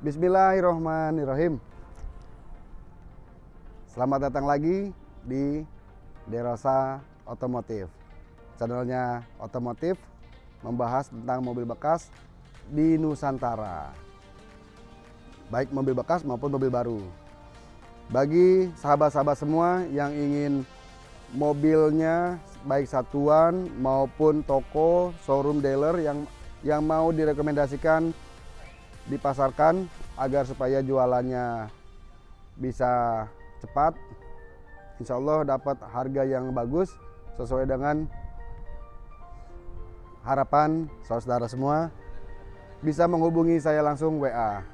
Bismillahirrahmanirrahim. Selamat datang lagi di Derosa Otomotif. Channelnya otomotif membahas tentang mobil bekas di Nusantara. Baik mobil bekas maupun mobil baru. Bagi sahabat-sahabat semua yang ingin mobilnya baik satuan maupun toko, showroom dealer yang yang mau direkomendasikan dipasarkan agar supaya jualannya bisa cepat. Insya Allah dapat harga yang bagus sesuai dengan harapan saudara semua. Bisa menghubungi saya langsung WA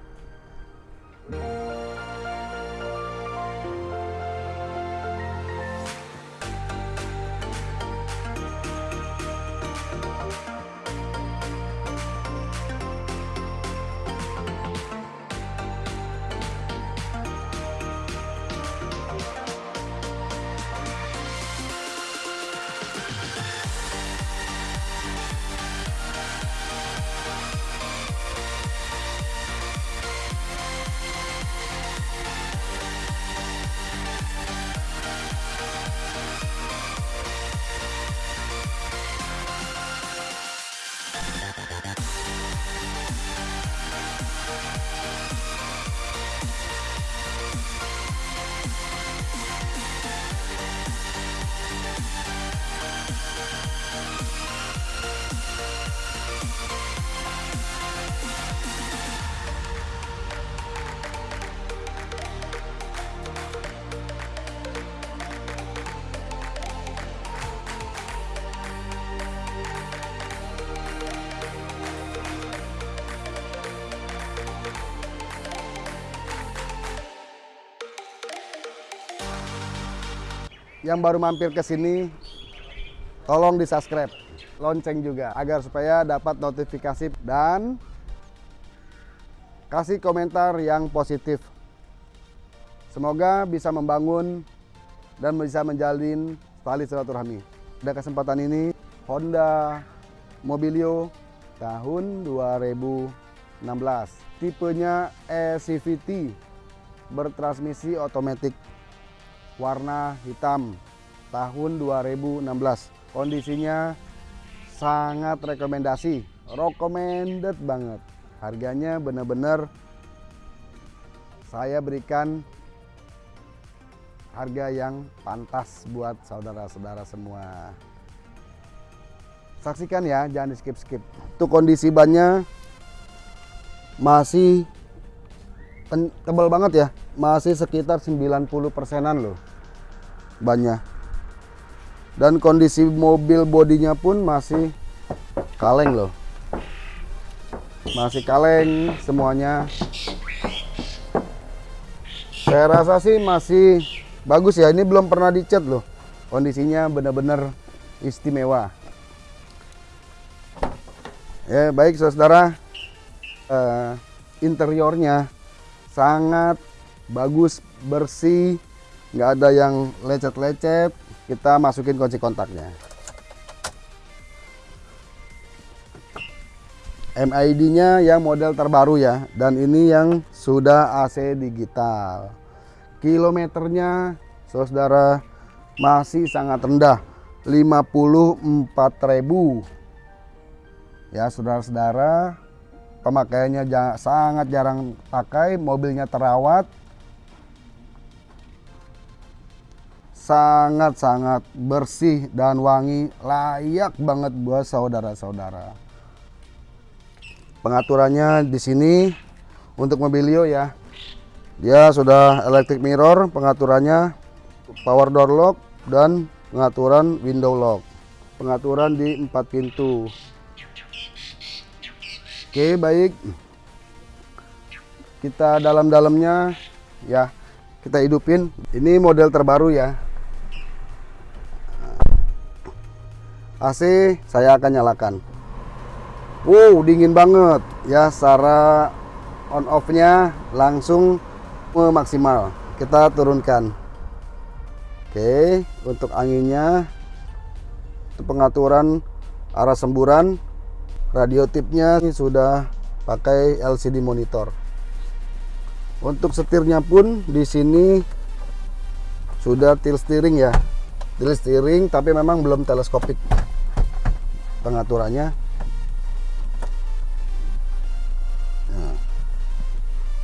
yang baru mampir ke sini tolong di subscribe lonceng juga agar supaya dapat notifikasi dan kasih komentar yang positif. Semoga bisa membangun dan bisa menjalin tali silaturahmi. Pada kesempatan ini Honda Mobilio tahun 2016 tipenya e-CVT bertransmisi otomatis warna hitam tahun 2016 kondisinya sangat rekomendasi recommended banget. Harganya benar-benar saya berikan harga yang pantas buat saudara-saudara semua. Saksikan ya jangan di skip skip tuh kondisi bannya masih tebal banget ya. Masih sekitar 90 persenan loh banyak dan kondisi mobil bodinya pun masih kaleng loh. Masih kaleng semuanya. Saya rasa sih masih bagus ya. Ini belum pernah dicat loh. Kondisinya benar-benar istimewa. Ya baik saudara. Uh, interiornya sangat bagus bersih nggak ada yang lecet-lecet. Kita masukin kunci kontaknya. MID nya yang model terbaru ya dan ini yang sudah AC digital. Kilometernya saudara masih sangat rendah 54.000 ya saudara-saudara pemakaiannya sangat jarang pakai mobilnya terawat. Sangat-sangat bersih dan wangi layak banget buat saudara-saudara. Pengaturannya di sini untuk Mobilio ya. Dia sudah electric mirror pengaturannya power door lock dan pengaturan window lock. Pengaturan di empat pintu oke baik. Kita dalam-dalamnya ya kita hidupin. Ini model terbaru ya. AC saya akan nyalakan. Wow dingin banget. Ya secara on off nya langsung maksimal kita turunkan. Oke untuk anginnya untuk pengaturan arah semburan radio tipnya sudah pakai LCD monitor Untuk setirnya pun di sini sudah tilt steering ya. Tilt steering tapi memang belum teleskopik pengaturannya. Nah.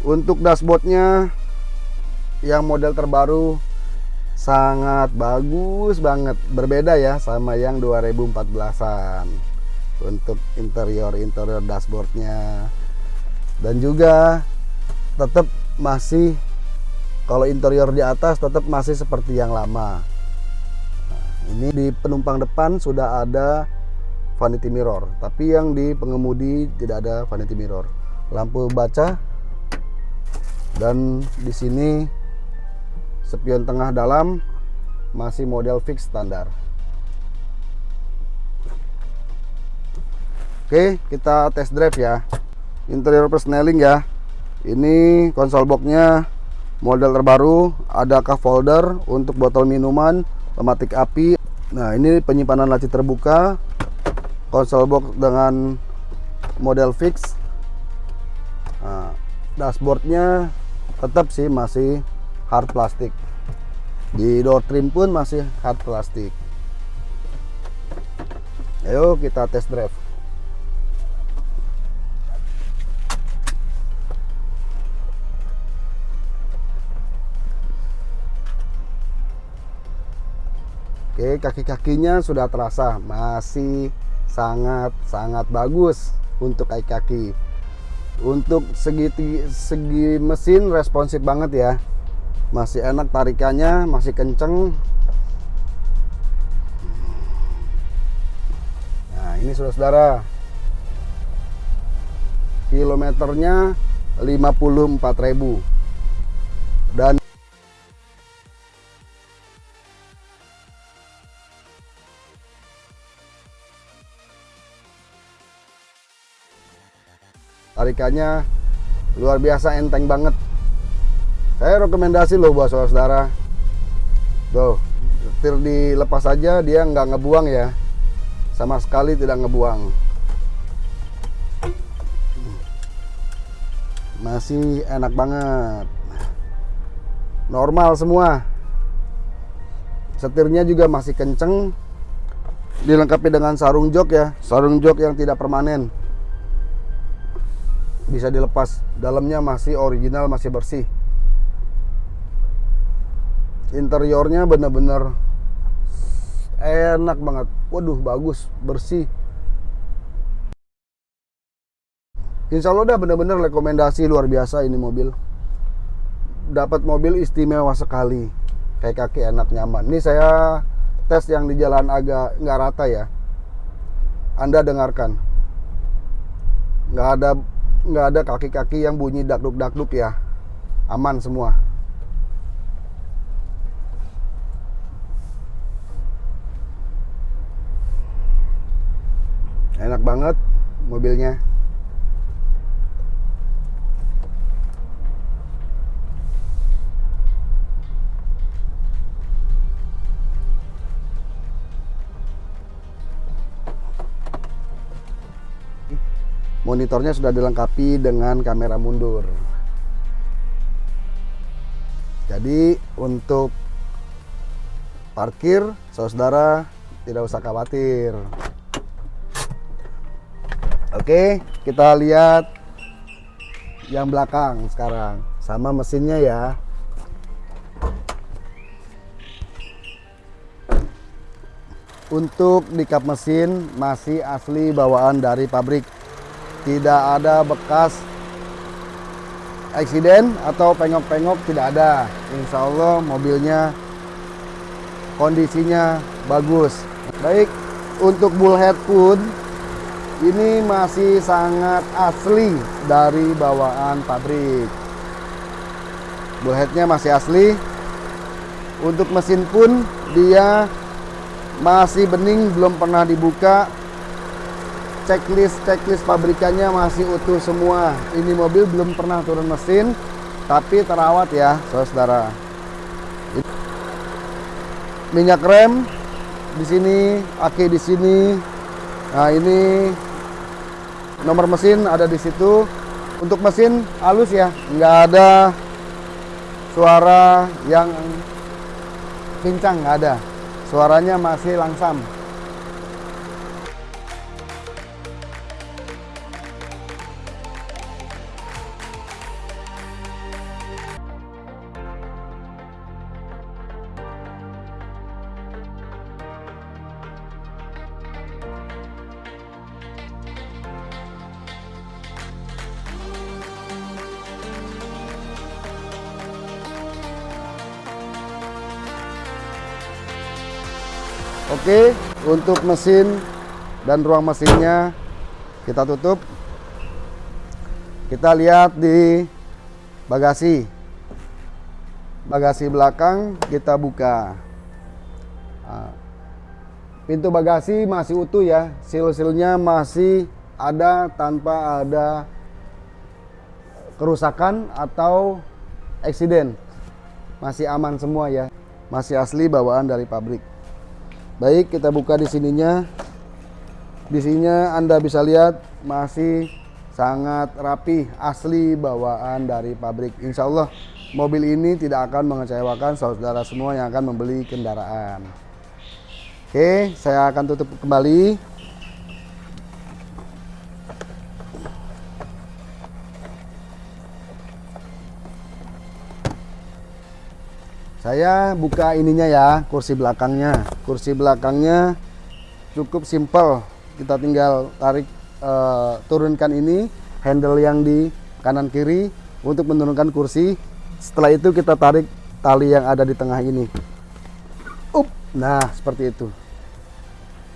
Untuk dashboardnya yang model terbaru sangat bagus banget berbeda ya sama yang 2014an untuk interior interior dashboardnya. Dan juga tetap masih kalau interior di atas tetap masih seperti yang lama. Nah, ini di penumpang depan sudah ada vanity mirror tapi yang di pengemudi tidak ada vanity mirror. Lampu baca dan di sini spion tengah dalam masih model fix standar Oke kita test drive ya. Interior persneling ya. Ini konsol boxnya model terbaru ada cup holder untuk botol minuman pematik api? Nah ini penyimpanan laci terbuka konsol box dengan model fix. Nah, dashboardnya tetap sih masih hard plastik. Di door trim pun masih hard plastik. Ayo kita test drive Oke, kaki-kakinya sudah terasa masih sangat-sangat bagus untuk kaki-kaki. Untuk segi segi mesin responsif banget ya. Masih enak tarikannya, masih kenceng. Nah, ini saudara-saudara. Kilometernya 54.000. Dan tarikannya luar biasa enteng banget. Saya rekomendasi loh buat saudara-saudara. Tuh setir dilepas aja dia nggak ngebuang ya. Sama sekali tidak ngebuang. Masih enak banget. Normal semua. Setirnya juga masih kenceng. Dilengkapi dengan sarung jok ya. Sarung jok yang tidak permanen bisa dilepas. Dalamnya masih original masih bersih. Interiornya bener-bener enak banget. Waduh bagus bersih. Insya Allah udah bener-bener rekomendasi luar biasa ini mobil. Dapat mobil istimewa sekali. Kayak kaki enak nyaman. Ini saya tes yang di jalan agak nggak rata ya. Anda dengarkan. Nggak ada nggak ada kaki-kaki yang bunyi dakduk-dakduk ya. Aman semua. Enak banget mobilnya monitornya sudah dilengkapi dengan kamera mundur. Jadi untuk parkir saudara tidak usah khawatir. Oke kita lihat yang belakang sekarang. Sama mesinnya ya. Untuk di kap mesin masih asli bawaan dari pabrik tidak ada bekas eksiden atau pengok-pengok tidak ada. Insya Allah mobilnya kondisinya bagus. Baik untuk bullhead pun ini masih sangat asli dari bawaan pabrik. Bullheadnya masih asli. Untuk mesin pun dia masih bening belum pernah dibuka checklist checklist pabrikannya masih utuh semua. Ini mobil belum pernah turun mesin tapi terawat ya saudara minyak rem di sini aki di sini. Nah ini nomor mesin ada di situ. Untuk mesin halus ya nggak ada suara yang pincang nggak ada. Suaranya masih langsam Oke, untuk mesin dan ruang mesinnya kita tutup. Kita lihat di bagasi. Bagasi belakang kita buka. Nah, pintu bagasi masih utuh ya, sil-silnya masih ada tanpa ada kerusakan atau eksiden. Masih aman semua ya, masih asli bawaan dari pabrik. Baik, kita buka di sininya. Di sininya Anda bisa lihat masih sangat rapi, asli bawaan dari pabrik. Insya Allah mobil ini tidak akan mengecewakan saudara semua yang akan membeli kendaraan. Oke, saya akan tutup kembali. Saya buka ininya ya, kursi belakangnya. Kursi belakangnya cukup simpel. Kita tinggal tarik uh, turunkan ini, handle yang di kanan kiri untuk menurunkan kursi. Setelah itu kita tarik tali yang ada di tengah ini. Up. Nah, seperti itu.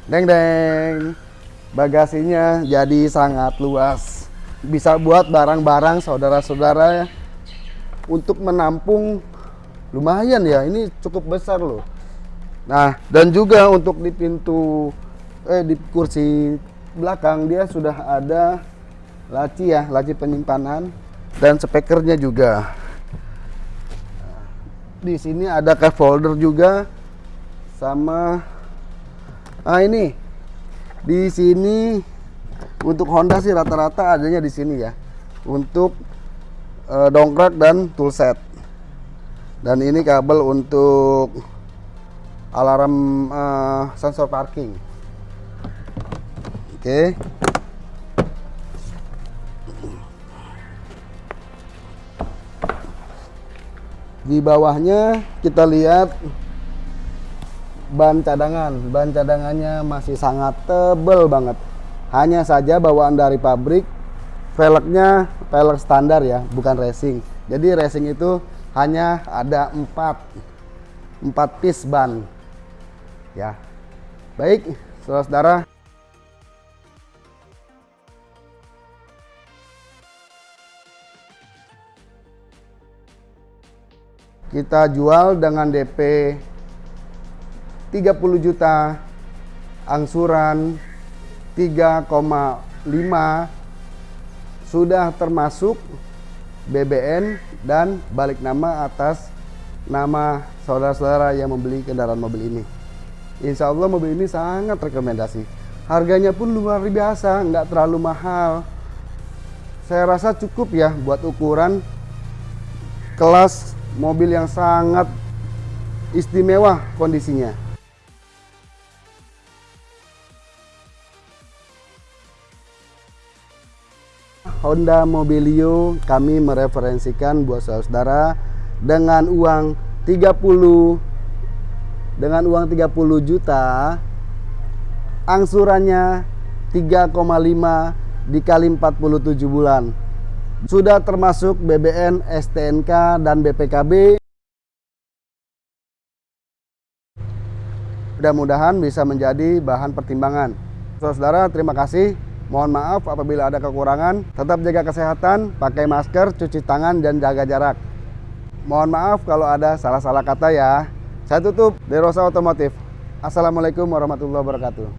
Deng deng. Bagasinya jadi sangat luas. Bisa buat barang-barang saudara-saudara untuk menampung lumayan ya ini cukup besar loh. Nah dan juga untuk di pintu eh di kursi belakang dia sudah ada laci ya laci penyimpanan dan spekernya juga. Di sini ada cup folder juga sama ah ini. Di sini untuk Honda sih rata-rata adanya di sini ya. Untuk uh, dongkrak dan toolset dan ini kabel untuk alarm uh, sensor parking. Oke. Okay. di bawahnya kita lihat ban cadangan. Ban cadangannya masih sangat tebel banget. Hanya saja bawaan dari pabrik velgnya velg standar ya bukan racing. Jadi racing itu hanya ada empat empat piece ban. Ya. Baik saudara-saudara. Kita jual dengan DP 30 juta angsuran 3,5 sudah termasuk BBN dan balik nama atas nama saudara-saudara yang membeli kendaraan mobil ini. Insya Allah mobil ini sangat rekomendasi. Harganya pun luar biasa, nggak terlalu mahal. Saya rasa cukup ya buat ukuran kelas mobil yang sangat istimewa kondisinya. Honda Mobilio kami mereferensikan buat saudara dengan uang 30 dengan uang 30 juta angsurannya 3,5 dikali 47 bulan. Sudah termasuk BBN, STNK dan BPKB mudah-mudahan bisa menjadi bahan pertimbangan. Saudara terima kasih Mohon maaf apabila ada kekurangan. Tetap jaga kesehatan, pakai masker, cuci tangan, dan jaga jarak. Mohon maaf kalau ada salah-salah kata ya. Saya tutup Derosa Otomotif. Assalamualaikum warahmatullahi wabarakatuh.